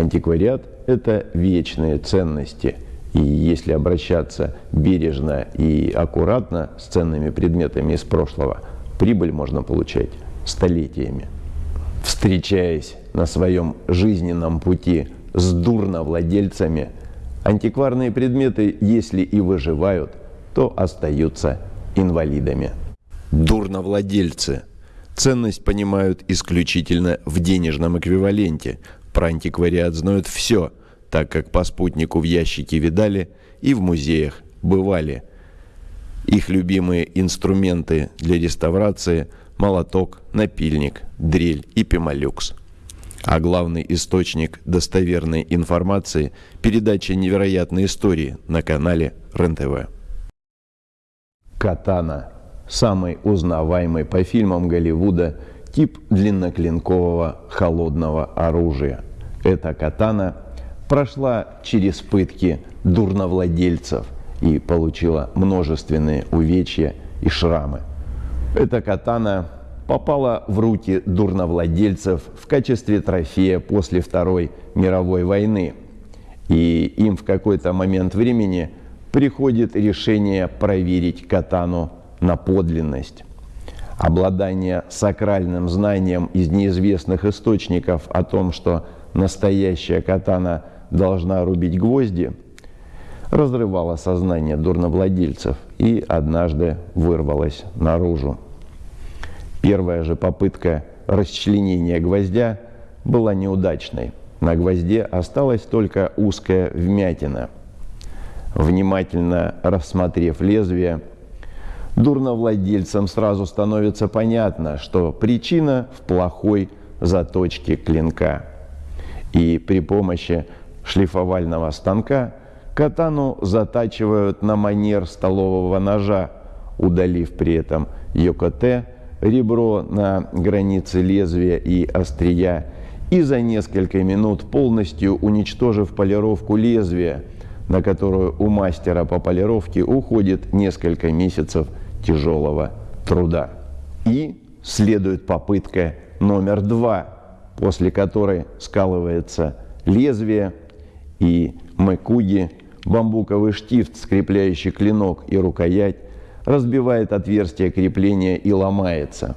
Антиквариат – это вечные ценности. И если обращаться бережно и аккуратно с ценными предметами из прошлого, прибыль можно получать столетиями. Встречаясь на своем жизненном пути с дурновладельцами, антикварные предметы, если и выживают, то остаются инвалидами. Дурновладельцы. Ценность понимают исключительно в денежном эквиваленте – про антиквариат знают все, так как по спутнику в ящике видали и в музеях бывали. Их любимые инструменты для реставрации – молоток, напильник, дрель и пемолюкс. А главный источник достоверной информации – передача невероятной истории на канале РЕН-ТВ. Катана – самый узнаваемый по фильмам Голливуда – тип длинноклинкового холодного оружия. Эта катана прошла через пытки дурновладельцев и получила множественные увечья и шрамы. Эта катана попала в руки дурновладельцев в качестве трофея после Второй мировой войны. И им в какой-то момент времени приходит решение проверить катану на подлинность обладание сакральным знанием из неизвестных источников о том, что настоящая катана должна рубить гвозди, разрывало сознание дурновладельцев и однажды вырвалось наружу. Первая же попытка расчленения гвоздя была неудачной. На гвозде осталась только узкая вмятина. Внимательно рассмотрев лезвие, дурновладельцам сразу становится понятно, что причина в плохой заточке клинка. И при помощи шлифовального станка катану затачивают на манер столового ножа, удалив при этом йокоте, ребро на границе лезвия и острия, и за несколько минут полностью уничтожив полировку лезвия, на которую у мастера по полировке уходит несколько месяцев тяжелого труда. И следует попытка номер два, после которой скалывается лезвие и мэкуги, бамбуковый штифт, скрепляющий клинок и рукоять, разбивает отверстие крепления и ломается.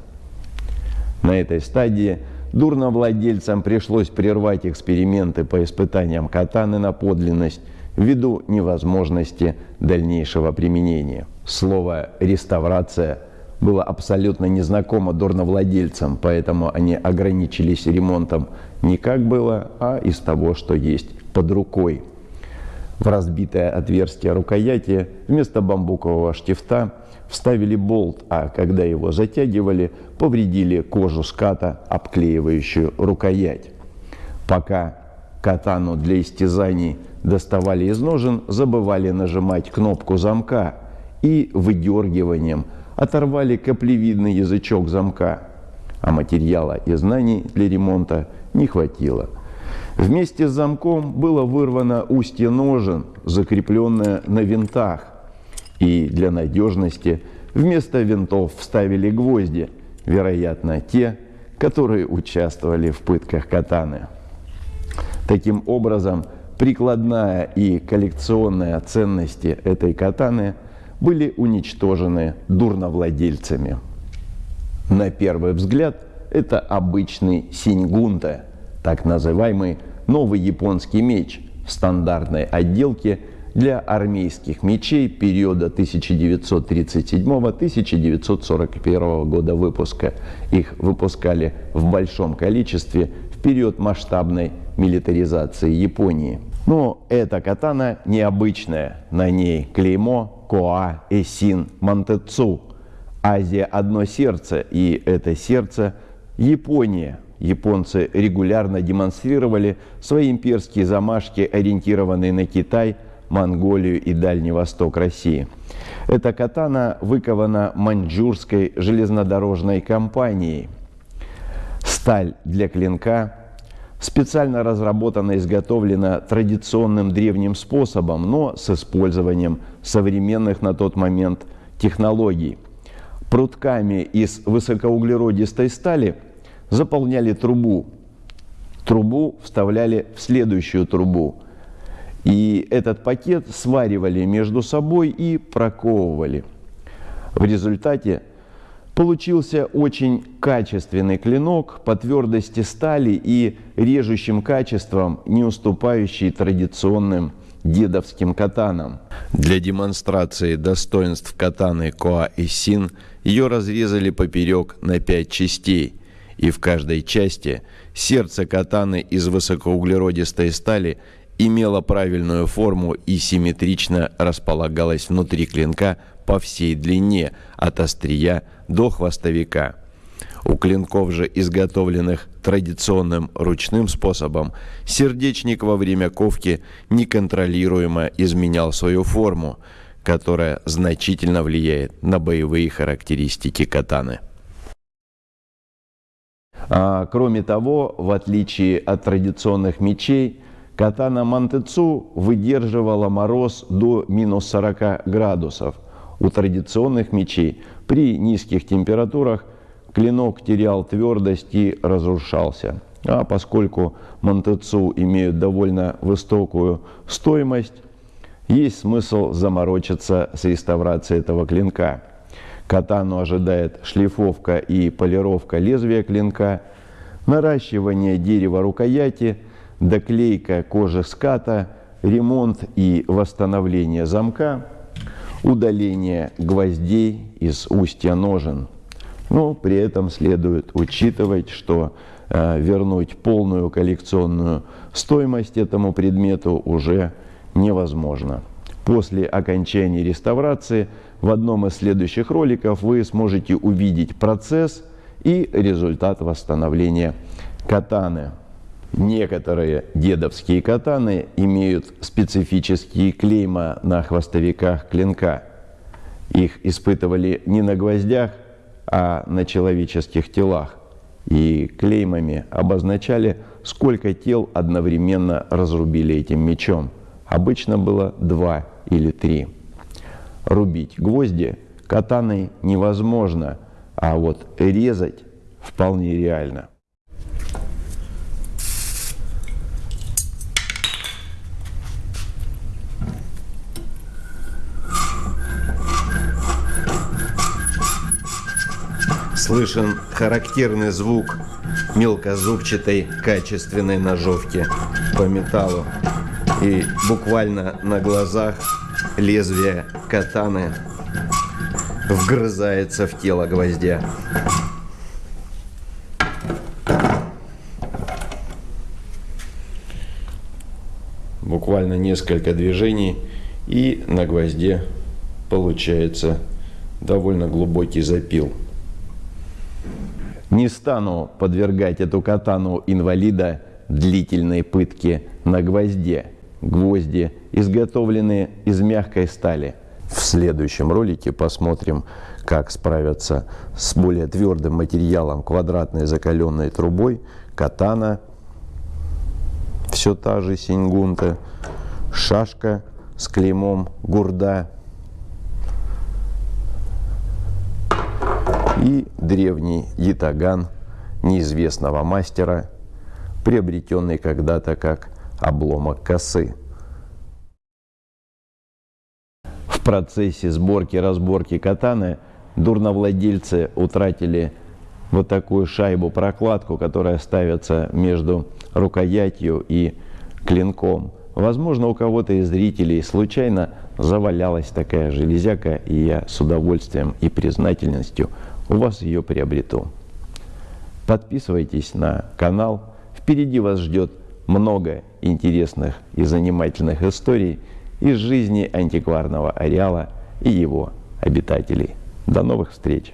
На этой стадии дурновладельцам пришлось прервать эксперименты по испытаниям катаны на подлинность ввиду невозможности дальнейшего применения. Слово «реставрация» было абсолютно незнакомо дурновладельцам, поэтому они ограничились ремонтом не как было, а из того, что есть под рукой. В разбитое отверстие рукояти вместо бамбукового штифта вставили болт, а когда его затягивали, повредили кожу ската, обклеивающую рукоять. Пока катану для истязаний доставали из ножен, забывали нажимать кнопку замка и выдергиванием оторвали каплевидный язычок замка, а материала и знаний для ремонта не хватило. Вместе с замком было вырвано устье ножен, закрепленное на винтах, и для надежности вместо винтов вставили гвозди, вероятно, те, которые участвовали в пытках катаны. Таким образом, прикладная и коллекционная ценности этой катаны были уничтожены дурновладельцами. На первый взгляд это обычный синьгунта, так называемый новый японский меч в стандартной отделке для армейских мечей периода 1937-1941 года выпуска. Их выпускали в большом количестве в период масштабной милитаризации Японии. Но эта катана необычная. На ней клеймо Коа Эсин Мантецу. Азия одно сердце, и это сердце Япония. Японцы регулярно демонстрировали свои имперские замашки, ориентированные на Китай, Монголию и Дальний Восток России. Эта катана выкована маньчжурской железнодорожной компанией. Сталь для клинка специально разработана и изготовлена традиционным древним способом, но с использованием современных на тот момент технологий. Прутками из высокоуглеродистой стали заполняли трубу трубу вставляли в следующую трубу. И этот пакет сваривали между собой и проковывали. В результате получился очень качественный клинок по твердости стали и режущим качеством, не уступающий традиционным дедовским катанам. Для демонстрации достоинств катаны Коа и Син ее разрезали поперек на пять частей, и в каждой части сердце катаны из высокоуглеродистой стали имело правильную форму и симметрично располагалось внутри клинка по всей длине, от острия до хвостовика. У клинков же, изготовленных традиционным ручным способом, сердечник во время ковки неконтролируемо изменял свою форму, которая значительно влияет на боевые характеристики катаны. А, кроме того, в отличие от традиционных мечей, катана Мантецу выдерживала мороз до минус 40 градусов. У традиционных мечей при низких температурах клинок терял твердость и разрушался. А поскольку Монтецу имеют довольно высокую стоимость, есть смысл заморочиться с реставрацией этого клинка. Катану ожидает шлифовка и полировка лезвия клинка, наращивание дерева рукояти, доклейка кожи ската, ремонт и восстановление замка, удаление гвоздей из устья ножен – но при этом следует учитывать, что э, вернуть полную коллекционную стоимость этому предмету уже невозможно. После окончания реставрации в одном из следующих роликов вы сможете увидеть процесс и результат восстановления катаны. Некоторые дедовские катаны имеют специфические клейма на хвостовиках клинка. Их испытывали не на гвоздях, а на человеческих телах. И клеймами обозначали, сколько тел одновременно разрубили этим мечом. Обычно было два или три. Рубить гвозди катаной невозможно, а вот резать вполне реально. Слышен характерный звук мелкозубчатой качественной ножовки по металлу. И буквально на глазах лезвие катаны вгрызается в тело гвоздя. Буквально несколько движений и на гвозде получается довольно глубокий запил. Не стану подвергать эту катану инвалида длительной пытке на гвозде. Гвозди изготовлены из мягкой стали. В следующем ролике посмотрим, как справиться с более твердым материалом квадратной закаленной трубой катана, все та же синьгунта, шашка с клеймом гурда и древний ятаган неизвестного мастера, приобретенный когда-то как обломок косы. В процессе сборки-разборки катаны дурновладельцы утратили вот такую шайбу-прокладку, которая ставится между рукоятью и клинком. Возможно, у кого-то из зрителей случайно завалялась такая железяка, и я с удовольствием и признательностью у вас ее приобрету. Подписывайтесь на канал. Впереди вас ждет много интересных и занимательных историй из жизни антикварного ареала и его обитателей. До новых встреч!